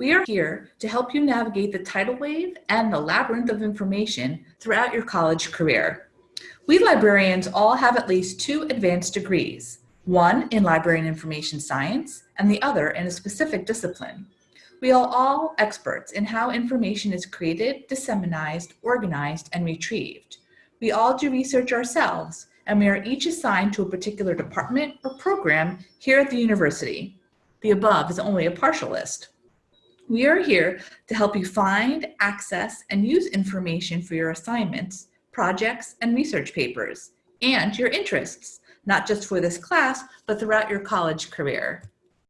We are here to help you navigate the tidal wave and the labyrinth of information throughout your college career. We librarians all have at least two advanced degrees, one in library and information science and the other in a specific discipline. We are all experts in how information is created, disseminated, organized, and retrieved. We all do research ourselves, and we are each assigned to a particular department or program here at the university. The above is only a partial list. We are here to help you find, access, and use information for your assignments, projects, and research papers, and your interests, not just for this class, but throughout your college career.